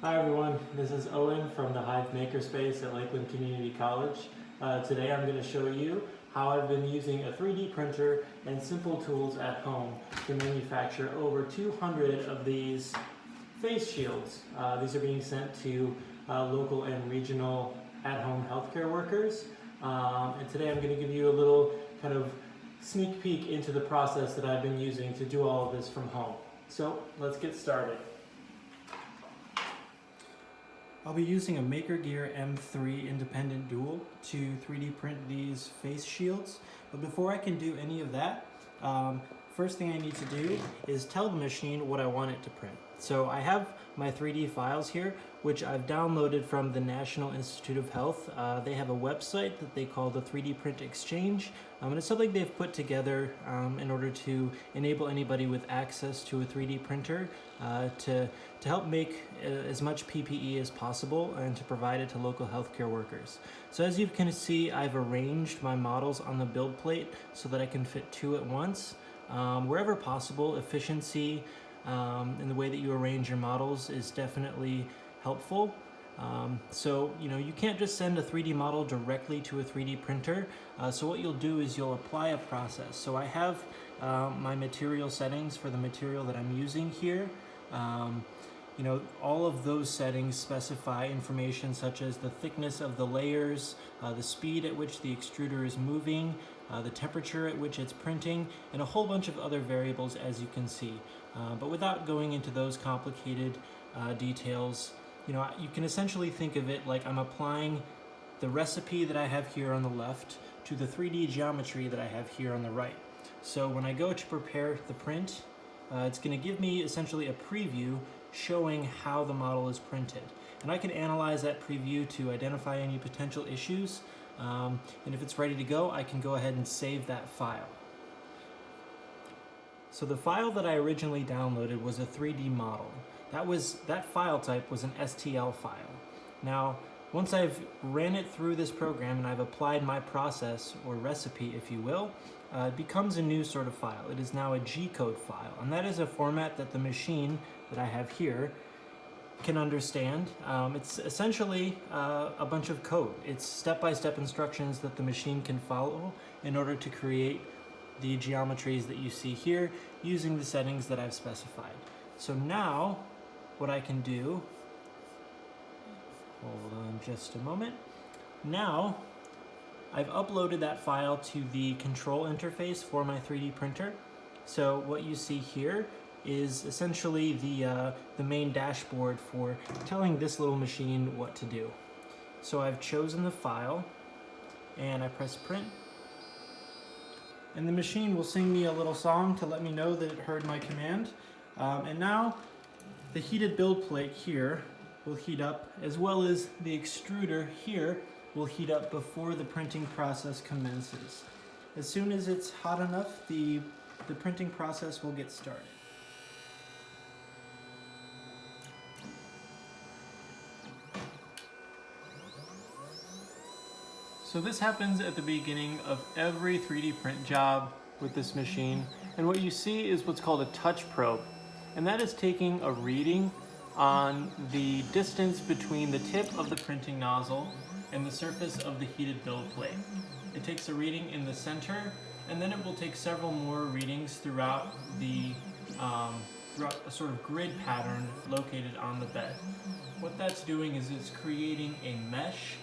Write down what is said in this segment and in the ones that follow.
Hi everyone, this is Owen from the Hive Makerspace at Lakeland Community College. Uh, today I'm going to show you how I've been using a 3D printer and simple tools at home to manufacture over 200 of these face shields. Uh, these are being sent to uh, local and regional at-home healthcare workers. Um, and today I'm going to give you a little kind of sneak peek into the process that I've been using to do all of this from home. So let's get started. I'll be using a MakerGear M3 independent dual to 3D print these face shields. But before I can do any of that, um, first thing I need to do is tell the machine what I want it to print. So I have my 3D files here, which I've downloaded from the National Institute of Health. Uh, they have a website that they call the 3D Print Exchange, um, and it's something they've put together um, in order to enable anybody with access to a 3D printer uh, to, to help make uh, as much PPE as possible and to provide it to local healthcare workers. So as you can see, I've arranged my models on the build plate so that I can fit two at once. Um, wherever possible, efficiency, um, and the way that you arrange your models is definitely helpful. Um, so, you know, you can't just send a 3D model directly to a 3D printer. Uh, so what you'll do is you'll apply a process. So I have um, my material settings for the material that I'm using here. Um, you know, all of those settings specify information such as the thickness of the layers, uh, the speed at which the extruder is moving, uh, the temperature at which it's printing, and a whole bunch of other variables as you can see. Uh, but without going into those complicated uh, details, you know, you can essentially think of it like I'm applying the recipe that I have here on the left to the 3D geometry that I have here on the right. So when I go to prepare the print, uh, it's going to give me essentially a preview showing how the model is printed. And I can analyze that preview to identify any potential issues. Um, and if it's ready to go, I can go ahead and save that file. So the file that I originally downloaded was a 3D model. That, was, that file type was an STL file. Now, once I've ran it through this program and I've applied my process or recipe, if you will, uh, it becomes a new sort of file. It is now a G-code file, and that is a format that the machine that I have here can understand. Um, it's essentially uh, a bunch of code. It's step-by-step -step instructions that the machine can follow in order to create the geometries that you see here using the settings that I've specified. So now what I can do, hold on just a moment, now I've uploaded that file to the control interface for my 3D printer. So what you see here is essentially the, uh, the main dashboard for telling this little machine what to do. So I've chosen the file and I press print and the machine will sing me a little song to let me know that it heard my command. Um, and now the heated build plate here will heat up as well as the extruder here will heat up before the printing process commences. As soon as it's hot enough, the, the printing process will get started. So this happens at the beginning of every 3D print job with this machine. And what you see is what's called a touch probe. And that is taking a reading on the distance between the tip of the printing nozzle and the surface of the heated build plate. It takes a reading in the center, and then it will take several more readings throughout the um, throughout a sort of grid pattern located on the bed. What that's doing is it's creating a mesh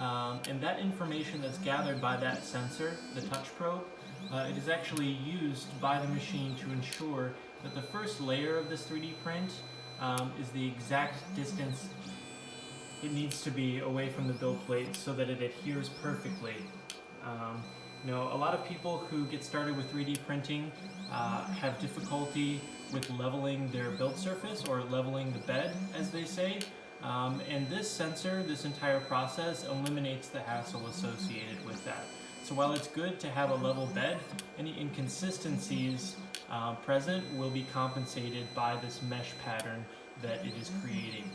um, and that information that's gathered by that sensor, the touch probe, uh, it is actually used by the machine to ensure that the first layer of this 3D print um, is the exact distance it needs to be away from the build plate so that it adheres perfectly. Um, you know, a lot of people who get started with 3D printing uh, have difficulty with leveling their build surface or leveling the bed, as they say. Um, and this sensor, this entire process, eliminates the hassle associated with that. So while it's good to have a level bed, any inconsistencies uh, present will be compensated by this mesh pattern that it is creating.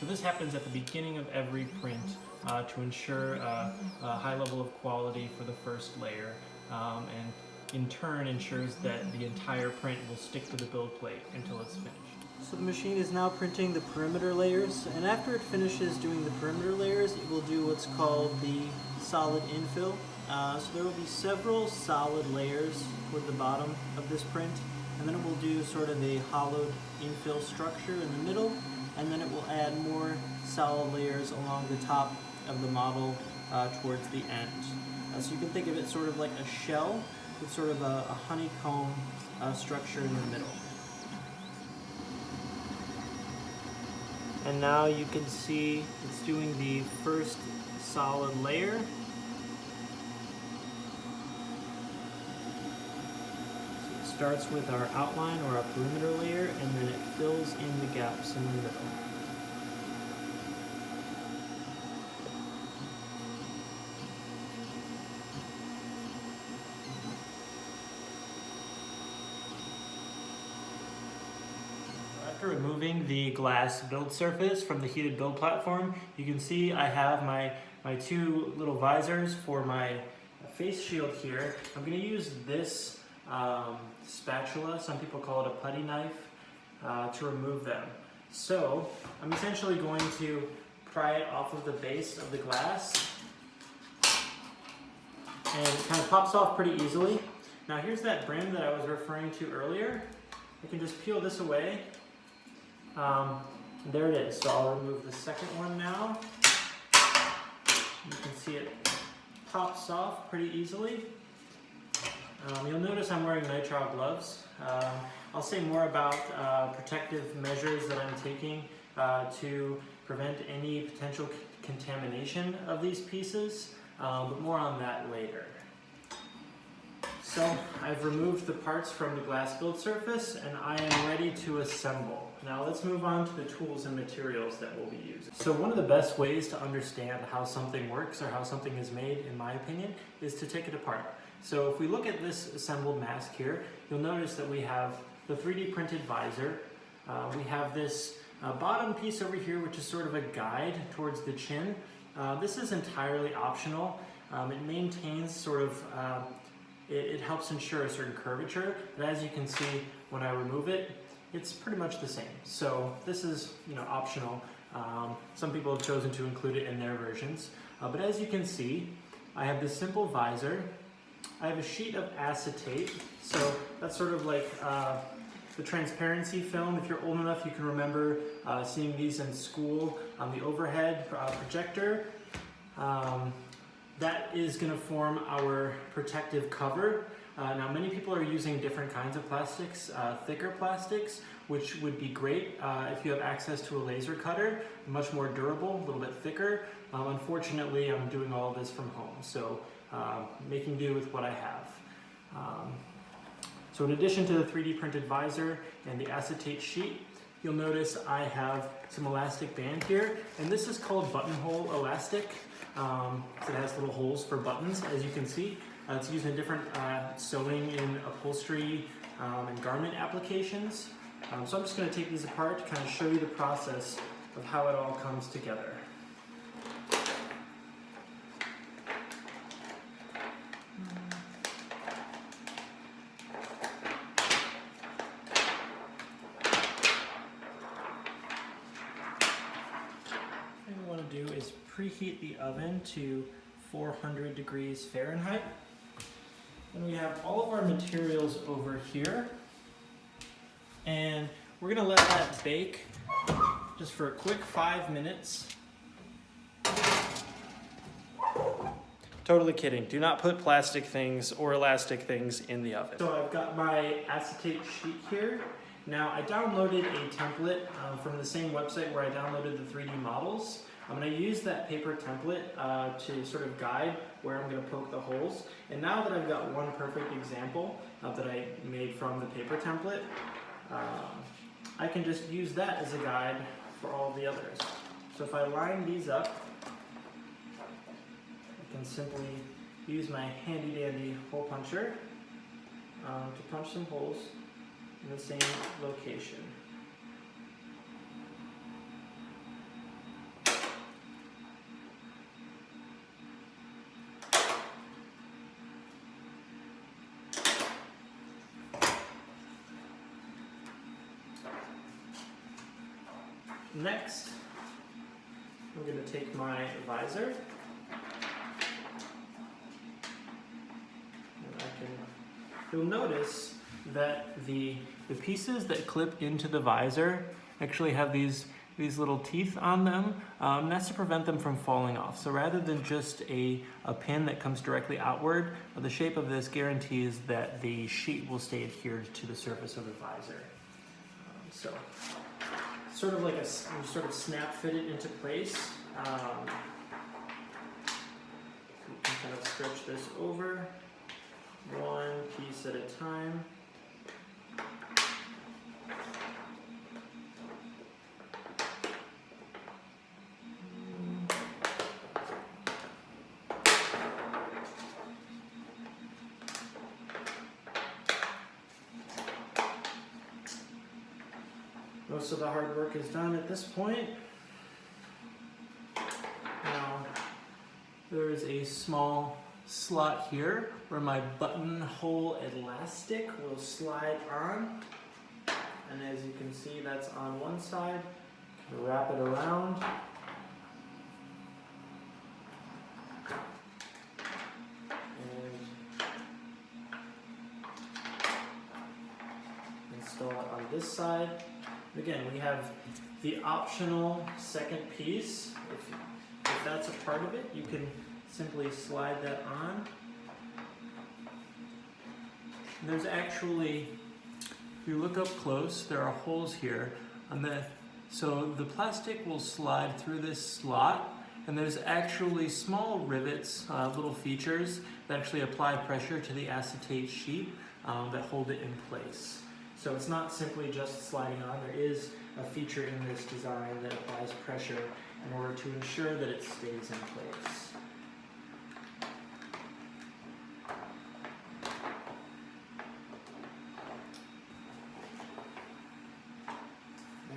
So this happens at the beginning of every print uh, to ensure uh, a high level of quality for the first layer um, and in turn ensures that the entire print will stick to the build plate until it's finished. So the machine is now printing the perimeter layers, and after it finishes doing the perimeter layers, it will do what's called the solid infill. Uh, so there will be several solid layers toward the bottom of this print, and then it will do sort of a hollowed infill structure in the middle, and then it will add more solid layers along the top of the model uh, towards the end. Uh, so you can think of it sort of like a shell with sort of a, a honeycomb uh, structure in the middle. And now you can see it's doing the first solid layer. So it starts with our outline or our perimeter layer and then it fills in the gaps in the middle. After removing the glass build surface from the heated build platform, you can see I have my, my two little visors for my face shield here. I'm going to use this um, spatula, some people call it a putty knife, uh, to remove them. So I'm essentially going to pry it off of the base of the glass and it kind of pops off pretty easily. Now here's that brim that I was referring to earlier. I can just peel this away um, there it is. So I'll remove the second one now. You can see it pops off pretty easily. Um, you'll notice I'm wearing nitrile gloves. Um, I'll say more about uh, protective measures that I'm taking uh, to prevent any potential contamination of these pieces, um, but more on that later. So I've removed the parts from the glass build surface and I am ready to assemble. Now let's move on to the tools and materials that we'll be using. So one of the best ways to understand how something works or how something is made, in my opinion, is to take it apart. So if we look at this assembled mask here, you'll notice that we have the 3D printed visor. Uh, we have this uh, bottom piece over here, which is sort of a guide towards the chin. Uh, this is entirely optional. Um, it maintains sort of uh, it, it helps ensure a certain curvature, but as you can see, when I remove it, it's pretty much the same. So this is you know optional. Um, some people have chosen to include it in their versions. Uh, but as you can see, I have this simple visor. I have a sheet of acetate. So that's sort of like uh, the transparency film. If you're old enough, you can remember uh, seeing these in school on the overhead uh, projector. Um, that is going to form our protective cover. Uh, now many people are using different kinds of plastics, uh, thicker plastics, which would be great uh, if you have access to a laser cutter, much more durable, a little bit thicker. Um, unfortunately, I'm doing all this from home, so uh, making do with what I have. Um, so in addition to the 3D printed visor and the acetate sheet, you'll notice I have some elastic band here, and this is called buttonhole elastic. Um, so it has little holes for buttons, as you can see. Uh, it's used in different uh, sewing and upholstery um, and garment applications. Um, so I'm just going to take these apart to kind of show you the process of how it all comes together. do is preheat oven to 400 degrees Fahrenheit. And we have all of our materials over here. And we're gonna let that bake just for a quick five minutes. Totally kidding. Do not put plastic things or elastic things in the oven. So I've got my acetate sheet here. Now I downloaded a template uh, from the same website where I downloaded the 3D models. I'm going to use that paper template uh, to sort of guide where I'm going to poke the holes. And now that I've got one perfect example uh, that I made from the paper template, um, I can just use that as a guide for all the others. So if I line these up, I can simply use my handy dandy hole puncher um, to punch some holes in the same location. Next, I'm going to take my visor. And I can, you'll notice that the, the pieces that clip into the visor actually have these these little teeth on them. Um, that's to prevent them from falling off. So rather than just a, a pin that comes directly outward, the shape of this guarantees that the sheet will stay adhered to the surface of the visor. Um, so sort of like a sort of snap fit it into place. Um, so can kind of stretch this over one piece at a time. Most of the hard work is done at this point. Now, there is a small slot here where my buttonhole elastic will slide on. And as you can see, that's on one side. Wrap it around. And install it on this side. Again, we have the optional second piece. If, if that's a part of it, you can simply slide that on. And there's actually, if you look up close, there are holes here on the, so the plastic will slide through this slot and there's actually small rivets, uh, little features that actually apply pressure to the acetate sheet um, that hold it in place. So it's not simply just sliding on, there is a feature in this design that applies pressure in order to ensure that it stays in place.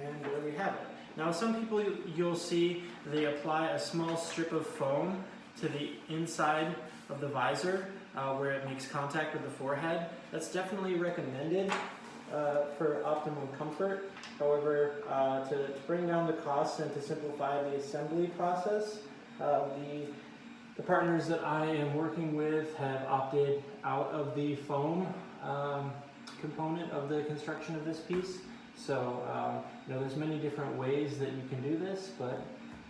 And there we have it. Now some people you'll see they apply a small strip of foam to the inside of the visor uh, where it makes contact with the forehead. That's definitely recommended uh, for optimum comfort. However, uh, to, bring down the costs and to simplify the assembly process, uh, the, the partners that I am working with have opted out of the foam um, component of the construction of this piece. So, um, you know, there's many different ways that you can do this, but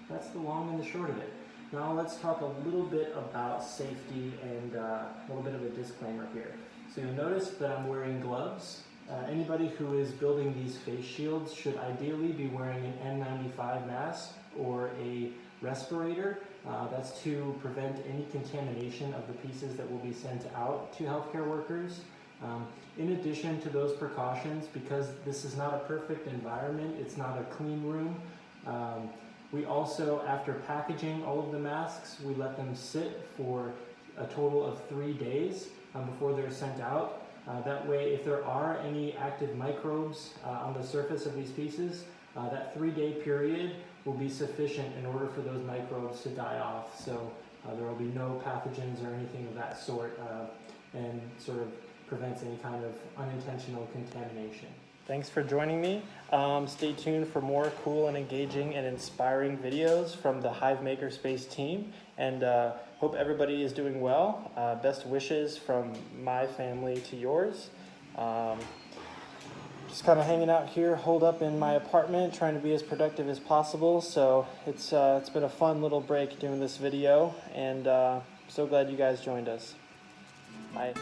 that's the long and the short of it. Now let's talk a little bit about safety and uh, a little bit of a disclaimer here. So you'll notice that I'm wearing gloves uh, anybody who is building these face shields should ideally be wearing an N95 mask or a respirator. Uh, that's to prevent any contamination of the pieces that will be sent out to healthcare workers. Um, in addition to those precautions, because this is not a perfect environment, it's not a clean room, um, we also, after packaging all of the masks, we let them sit for a total of three days um, before they're sent out. Uh, that way, if there are any active microbes uh, on the surface of these pieces, uh, that three-day period will be sufficient in order for those microbes to die off. So uh, there will be no pathogens or anything of that sort uh, and sort of prevents any kind of unintentional contamination. Thanks for joining me. Um, stay tuned for more cool and engaging and inspiring videos from the Hive Makerspace team. And uh, hope everybody is doing well. Uh, best wishes from my family to yours. Um, just kind of hanging out here, holed up in my apartment, trying to be as productive as possible. So it's, uh, it's been a fun little break doing this video. And uh, so glad you guys joined us. Bye.